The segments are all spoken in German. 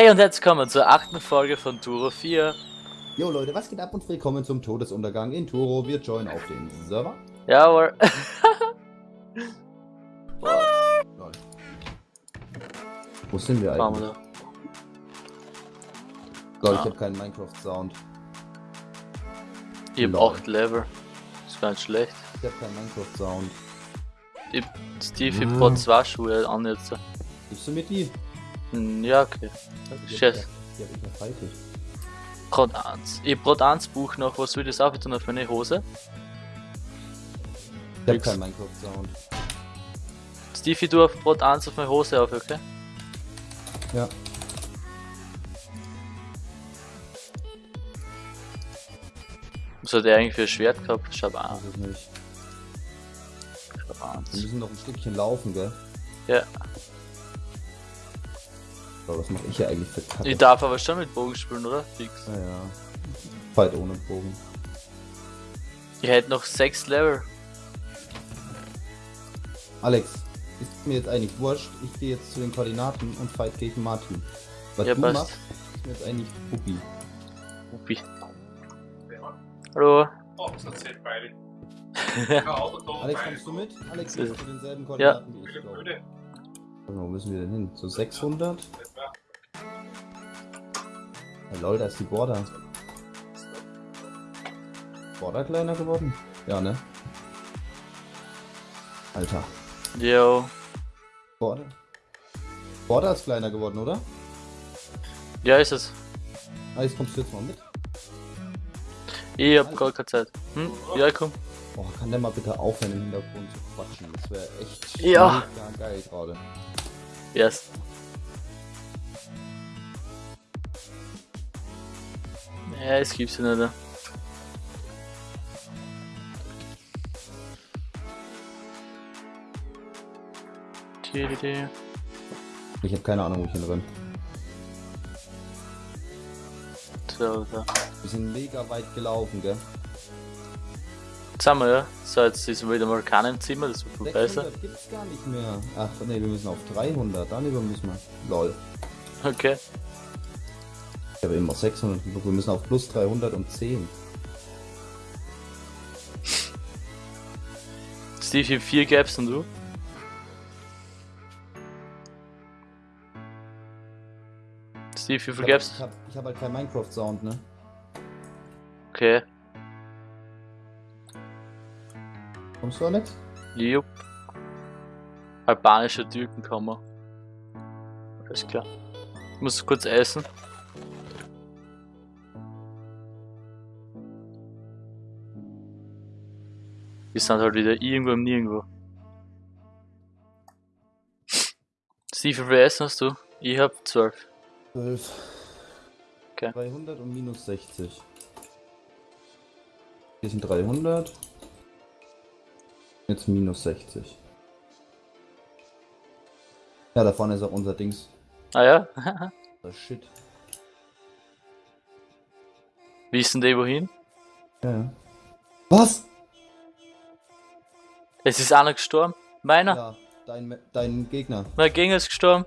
Hey und herzlich willkommen zur achten Folge von Turo 4. Jo Leute, was geht ab und willkommen zum Todesuntergang in Turo. Wir joinen auf den Server. Jawohl. Lol. Wo sind wir eigentlich? wir Lol, ich Ah. habe keinen Minecraft-Sound. Ich hab Lol. 8 Level. Ist gar nicht schlecht. Ich habe keinen Minecraft-Sound. Ich, Steve, ich Ah. brauche zwei Schuhe an jetzt. Gibst du mir die? Hm, Ja, okay. Shit. hab ich- Die habe ich noch fertig. Brot 1. Ich brauche eins Buch noch. Was will das auch tun auf meine Hose? Ich Nix. keinen Minecraft-Sound. Stevie, du auf Brot 1 auf meine Hose auf, okay? Ja. Was hat er eigentlich für ein Schwert gehabt? Schau an. Weiß ich nicht. Schau Wir eins. müssen noch ein Stückchen laufen, gell? Ja. So, was mache ich hier eigentlich für Kacke? Ich darf aber schon mit Bogen spielen, oder? Fix. Naja. Fight ohne Bogen. Ich hätte noch 6 Level. Alex, ist mir jetzt eigentlich wurscht. Ich gehe jetzt zu den Koordinaten und fight gegen Martin. Was Ja, du passt. machst, ist mir jetzt eigentlich Puppi. Uppi. Hallo. Oh, das erzählt beide. Ja, Alex, kommst du mit? Alex, Ja. gehst du zu denselben Koordinaten wie ich, glaube. Wo müssen wir denn hin? So 600? Ja. Lol, da ist die Border. Border kleiner geworden? Ja, ne? Alter. Yo. Border? Border ist kleiner geworden, oder? Ja, ist es. Alex, kommst du jetzt mal mit? Ich hab gar keine Zeit. Hm? Ja, komm. Oh, kann der mal bitte aufhören im Hintergrund zu quatschen? Das wäre echt Ja. geil gerade. Yes. Ja, es gibt's ja nicht. ne? Ich habe keine Ahnung, wo ich hinrenne. So, so. Wir sind mega weit gelaufen, gell? Wir ja. So, jetzt ist wieder mal keiner im Zimmer, das wird viel besser. 600 gibt's gar nicht mehr. Ach, nee, wir müssen auf 300. Dann über müssen wir. Lol. Okay. Ich habe immer 600 geguckt. Wir müssen auf plus 310. Steve, ich hab vier Gaps und du? Steve, wie viel Ich habe Gaps? hab, ich hab halt keinen Minecraft-Sound, ne? Okay. Kommst du, Alex? Jupp. Albanische Türkenkammer. Alles klar. Ich muss kurz essen. Wir sind halt wieder irgendwo im Nirgendwo. Steve, wie viel Essen hast du? Ich hab 12. 12. Okay. 300 und minus 60. Hier sind 300. Jetzt minus 60. Ja, da vorne ist auch unser Dings. Ah ja? Das Shit. Wie ist denn der wohin? Ja, ja. Was? Es ist einer gestorben. Meiner? Ja, dein, dein Gegner. Mein Gegner ist gestorben.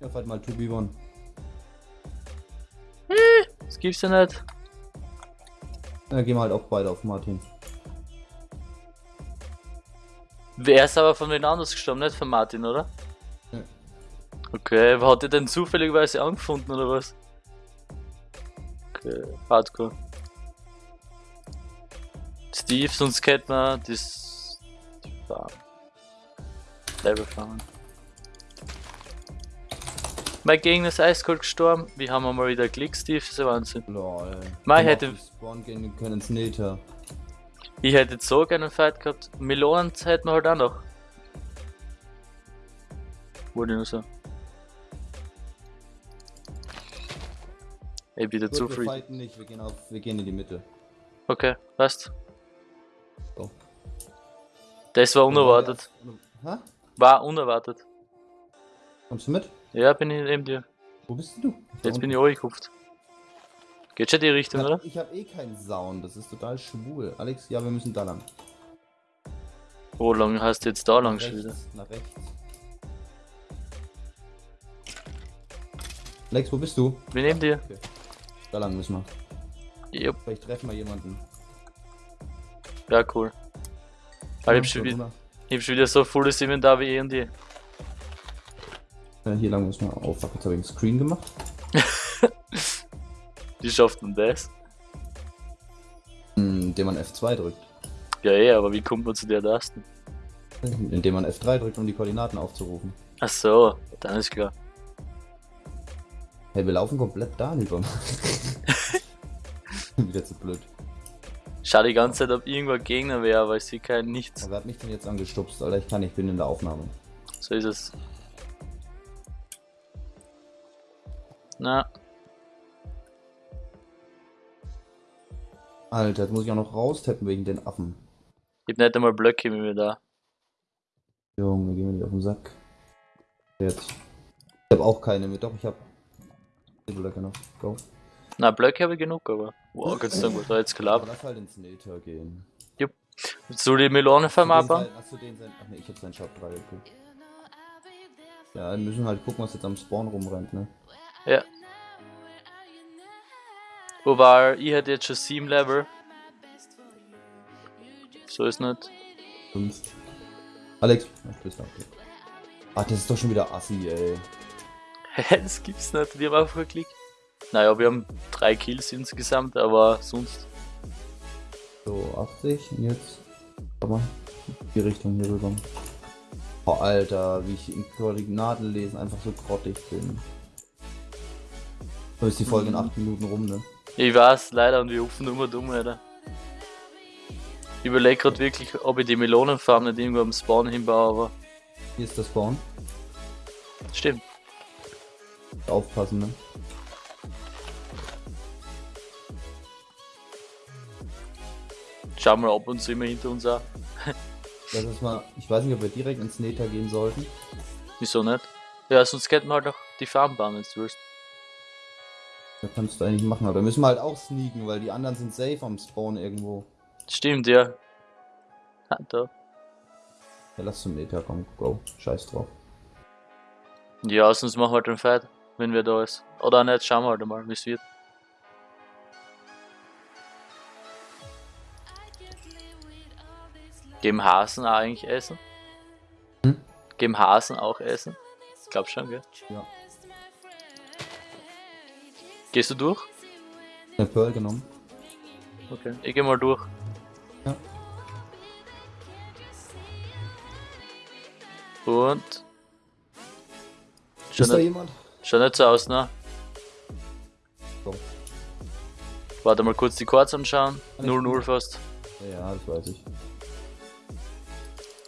Ja, fight mal 2v1. Das gibt's ja nicht. Ja, gehen wir halt auch beide auf Martin. Wer ist aber von wen anders gestorben, nicht von Martin, oder? Ja. Okay, hat ihr denn zufälligerweise angefunden, oder was? Okay, hardcore. Steve, sonst kennt man das... die Farm. Level fahren. Mein Gegner ist eiskalt gestorben. Wir haben mal wieder Glück, Steve, das ist ja Wahnsinn. Lol. Komm hätte- Spawn gehen können ins Nether. Ich hätte jetzt so gerne einen Fight gehabt. Melonen hätten wir halt auch noch. Wollte ich nur sagen. Ich bin Gut, zu wir free. fighten nicht, wir gehen, auf, wir gehen in die Mitte. Okay, passt. So. Das war unerwartet. Hä? War unerwartet. Kommst du mit? Ja, bin ich neben dir. Wo bist du? Jetzt bin ich angekupft. Geht schon die ich Richtung, hab, oder? ich hab eh keinen Sound, das ist total schwul. Alex, ja, wir müssen da lang. Wo lang hast du jetzt da lang schon wieder? nach rechts. Lex, wo bist du? Wir nehmen dir. Da lang müssen wir. Jupp, Vielleicht treffen wir jemanden. ja cool. Aber ich hab schon, wieder, ich hab schon wieder so volles Inventar wie eh und je. Äh, hier lang müssen wir. Oh fuck, jetzt habe ich einen Screen gemacht. Wie schafft man das? Hm, Indem man F2 drückt. Ja eh, aber wie kommt man zu der Tasten? Indem man F3 drückt, um die Koordinaten aufzurufen. Ach so, dann ist klar. Hey, wir laufen komplett da über. Wieder zu blöd. Schau die ganze Zeit, ob irgendwo ein Gegner wäre, aber ich sehe kein nichts. Aber wer hat mich denn jetzt angestupst? Alter, ich kann, ich bin in der Aufnahme. So ist es. Na, Alter, jetzt muss ich auch noch raustappen wegen den Affen. ich hab nicht einmal Blöcke mit mir da. Junge, geh mir nicht auf den Sack. Jetzt. Ich habe auch keine mit, doch, ich habe. Blöcke noch. Go. Na, Blöcke habe ich genug, aber. Wow, Gott sei Dank, da jetzt gelabert. lass halt ins Nether gehen. Willst du die Melonenfarm Hast du den sein- Hast du den sein. Ach ne, ich hab seinen Shop 3 gekriegt. Ja, wir müssen halt gucken, was jetzt am Spawn rumrennt, ne? Ja. Wobei, ich hätte jetzt schon 7 Level. So ist nicht. 5. Alex, ach, du bist da, okay. Ach, das ist doch schon wieder Assi, ey. Hä, das gibt's nicht. Wir haben einfach geklickt. Naja, wir haben 3 Kills insgesamt, aber sonst. So, 80 und jetzt. Warte mal. Die Richtung hier rüber. Oh, Alter, wie ich in Koordinaten lesen einfach so grottig bin. So ist die Folge in 8 Minuten rum, ne? Ich weiß, leider, und wir rufen immer dumm, Alter. Ich überlege gerade wirklich, ob ich die Melonenfarm nicht irgendwo am Spawn hinbaue, aber Hier ist der Spawn. stimmt. Aufpassen, ne? Schauen wir ab und zu immer hinter uns an. Lass uns mal. Ich weiß nicht, ob wir direkt ins Nether gehen sollten. Wieso nicht? Ja, sonst könnten wir halt auch die Farm bauen, wenn du willst. Das kannst du eigentlich machen, aber da müssen wir halt auch sneaken, weil die anderen sind safe am Spawn irgendwo. Stimmt, ja. Ha, da. Ja, lass zum Nether kommen. Go. Scheiß drauf. Ja, sonst machen wir halt den Fight, wenn wir da ist. Oder nicht, schauen wir halt mal, wie es wird. Geben Hasen auch eigentlich Essen? Hm? Geben Hasen auch Essen? Ich glaub schon, gell? Ja. Gehst du durch? Eine Pearl genommen. Okay. Ich geh mal durch. Ja. Und. Ist Schon da nicht, jemand? schon nicht so aus, ne? So. Warte mal kurz die Chords anschauen. Alles 0-0 gut. fast. Ja, das weiß ich.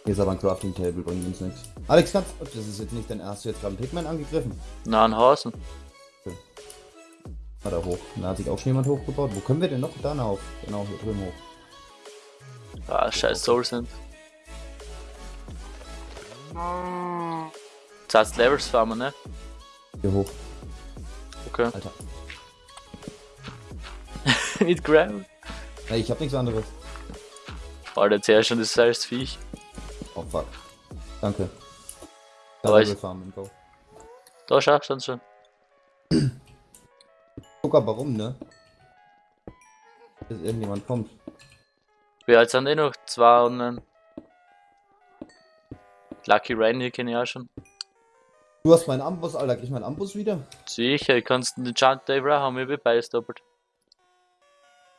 Hier ist aber ein Crafting Table, bringt uns nichts. Alex, kannst Das ist jetzt nicht dein erst. Hast du jetzt gerade einen Pigman angegriffen? Na, ein Hausen. Hat er hoch. Da hat sich auch schon jemand hochgebaut. Wo können wir denn noch? Da auf. Genau, hier drüben hoch. Ah, scheiß Soul sind. Das heißt Levels farmen, ne? Hier hoch. Okay. Alter. Mit Gravel. Ey, ich hab nichts anderes. Alter, jetzt her schon das scheiß Viech. Oh fuck. Danke. Da ich- farmen, go. Da schau, stand schon. Guck aber rum, ne? Bis irgendjemand kommt. Wir jetzt sind eh noch zwei online. Lucky Rain hier kenne ich auch schon. Du hast meinen Ambus, Alter. Krieg ich meinen Ambus wieder? Sicher, ich kannst den Chant Dave haben, ich bin beides doppelt.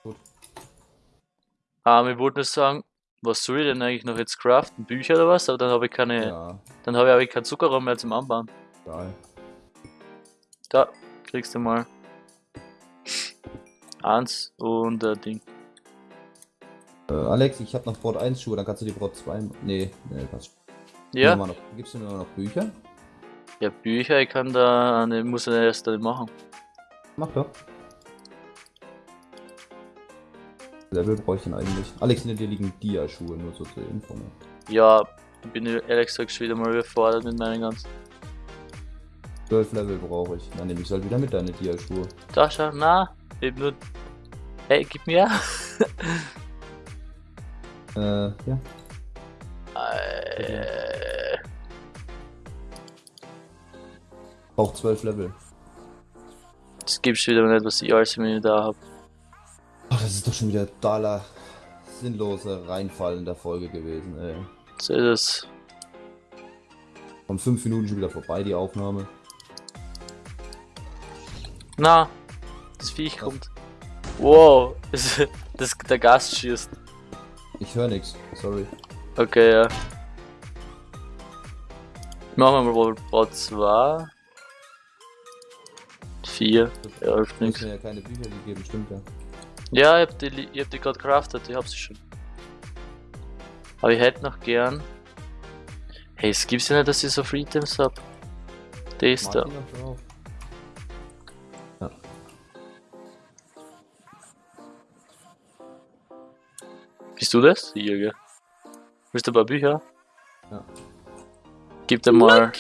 Gut. Ah, ich wollte nur sagen, was soll ich denn eigentlich noch jetzt craften? Bücher oder was? Aber dann habe ich keine. Ja, Dann habe ich, hab ich keinen Zuckerraum mehr zum Anbauen. geil. Da, kriegst du mal. Eins und ein Ding. Äh, Alex, ich hab noch Brot 1 Schuhe, dann kannst du die Brot 2. Nee, nee, passt. Ja, Noch, gibst du mir noch Bücher? ja, Bücher, ich kann da, ne, muss ich erst dann machen. Mach doch. Level brauche ich denn eigentlich? Alex, hinter dir liegen Dia-Schuhe, nur so zur Info. Ne? Ja, ich bin ehrlich gesagt schon wieder mal überfordert mit meinen ganzen. 12 Level brauche ich. Dann nehme ich halt wieder mit deine Dia-Schuhe. Da schau, na, eben nur. Hey, gib mir. Äh, ja. Äh, Braucht 12 Level. gibst wieder nicht, was ich alles im da habe. Ach, das ist doch schon wieder totaler sinnlose Reinfall in der Folge gewesen, ey. So ist es. Von fünf Minuten schon wieder vorbei, die Aufnahme. Na, das Viech kommt. Wow, das, der Gast schießt. Ich höre nichts, sorry. Okay, ja. Machen wir mal Bot 2. 4. Ja, hilft mir ja keine Bücher gegeben, stimmt ja. Ja, ich hab die, li- ich hab die gerade craftet, ich hab sie schon. Aber ich hätte noch gern. Hey, es gibt's ja nicht, dass ich so Free Items hab. Das da. Martin noch drauf. Du das? Hier, gell? Willst du ein paar Bücher? Ja. Gib dir mal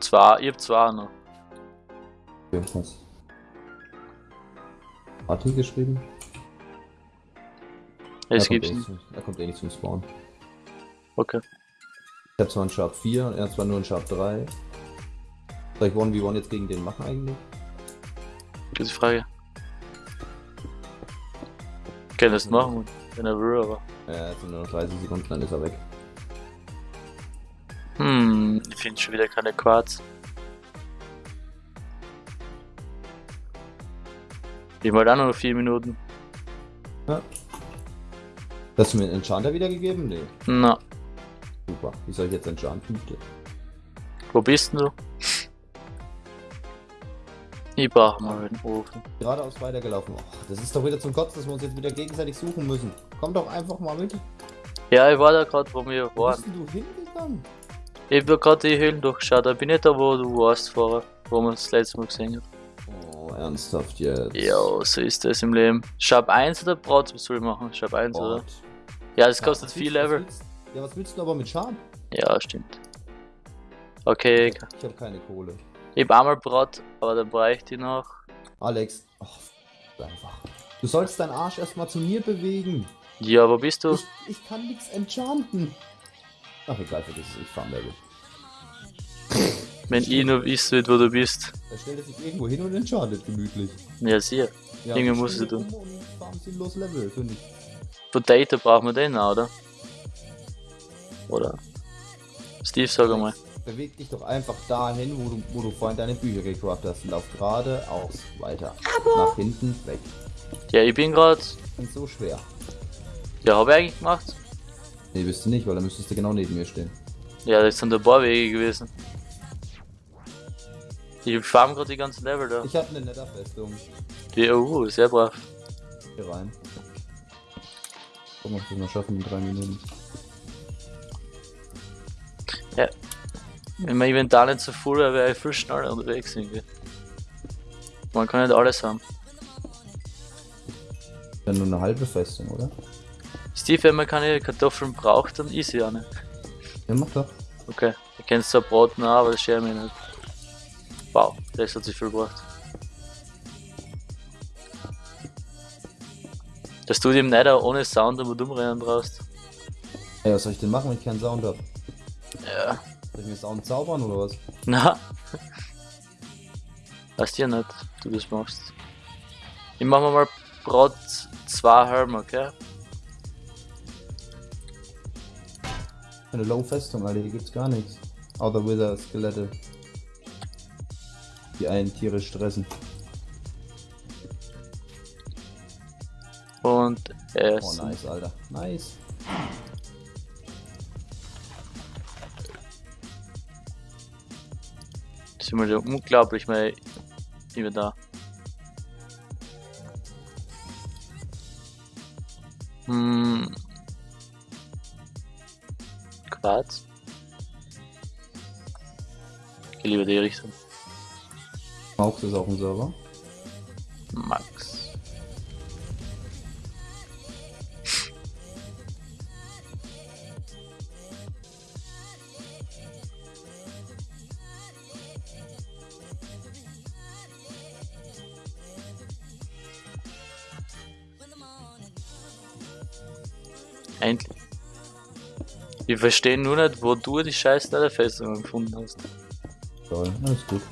zwei, ich hab zwei noch. Irgendwas. Martin geschrieben? Es er, kommt gibt's eh nicht. zum, er kommt eh nicht zum Spawn. Okay. Ich hab zwar einen Sharp 4 und er hat zwar nur einen Sharp 3. Soll ich 1v1 jetzt gegen den machen eigentlich? Gute Frage. Kann das machen, wenn er will, aber. Ja, jetzt sind nur noch 30 Sekunden, dann ist er weg. Hm, ich finde schon wieder keine Quarz. Ich wollte auch nur noch 4 Minuten. Hast du mir einen Enchanter wiedergegeben? Nee. Na, Super. Wie soll ich jetzt enchanten? wo bist denn du? Ich brauche mal den Ofen. Geradeaus weitergelaufen. Och, das ist doch wieder zum Kotzen, dass wir uns jetzt wieder gegenseitig suchen müssen. Komm doch einfach mal mit. Ja, ich war da gerade, wo wir Wo waren. bist denn du hingegangen? Ich hab gerade die Höhlen durchgeschaut, da bin ich da, wo du warst vorher, wo wir das letzte Mal gesehen haben. Oh, ernsthaft jetzt? Ja, so ist das im Leben. Shop 1 oder Braut, was soll ich machen? Shop 1 oder? Gott. Ja, das Ja, kostet was 4 willst- was Level. willst- Ja, was willst du aber mit Sharp? Ja, stimmt. Okay, Ich habe keine Kohle. Ich hab einmal Braut, aber dann bräuchte ich noch. Alex, oh, einfach. Du sollst deinen Arsch erstmal zu mir bewegen. Ja, wo bist du? Ich, ich kann nichts enchanten. Ach egal, vergiss es, ich fahr Level. Wenn ich nur wüsste, wo du bist. Er stellt sich irgendwo hin und enchantet gemütlich. Ja, sieh. Ja, Dinge ich Und fahr ein sinnlos Level, finde ich. Potato brauchen wir den auch, oder? Oder? Steve, sag einmal. Beweg dich doch einfach dahin, wo du, wo du vorhin deine Bücher gecraftet hast. Lauf geradeaus weiter. Nach hinten weg. Ja, ich bin gerade. Und so schwer. Ja, habe ich eigentlich gemacht. Nee, bist du nicht, weil dann müsstest du genau neben mir stehen. Ja, das sind ein paar Wege gewesen. Ich farm gerade die ganzen Level da. Ich habe eine Netherfestung. Die, oh, sehr brav. Hier rein. Gucken, ob wir es schaffen in drei Minuten. Wenn mein Inventar nicht so voll wäre, wäre ich viel schneller unterwegs irgendwie. Man kann nicht alles haben. Dann nur eine halbe Festung, oder? Steve, wenn man keine Kartoffeln braucht, dann ist sie auch nicht. Ja, mach doch. Okay, du kennst zwar Braten auch, aber das schert mich nicht. Wow, das hat sich viel gebracht. Dass du dem Nether ohne Sound aber dumm rennen brauchst. Ey, was soll ich denn machen, wenn ich keinen Sound hab? Ja. Soll ich mir Sound zaubern oder was? Na. Weißt du ja nicht, du das machst. Ich mach mal Brot 2 Helm, okay? Eine Low-Festung, Alter, hier gibt's gar nichts. Außer Wither-Skelette. Die einen Tiere stressen. Und Oh, essen. nice, Alter. Nice. Sind wir unglaublich mal immer da. Hm. Quarz. Ich geh lieber die Richtung. Maux ist auf dem Server. Max. Ich verstehe nur nicht, wo du die scheiß Netherfestung gefunden hast. Toll, alles gut.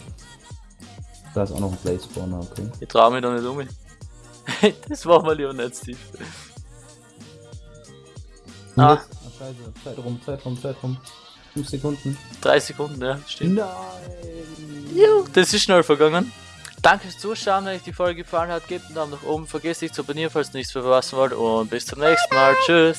Da ist auch noch ein Blaze Spawner, okay. Ich trau mich da nicht um. das machen wir lieber nicht, Steve. Ah. jetzt- ah, scheiße. Zeit rum, Zeit rum, Zeit rum. 5 Sekunden. Drei Sekunden, ja, stimmt. Nein! Jo, das ist schnell vergangen. Danke fürs Zuschauen, wenn euch die Folge gefallen hat, gebt einen Daumen nach oben, vergesst nicht zu abonnieren, falls ihr nichts verpassen wollt und bis zum nächsten Mal. Tschüss!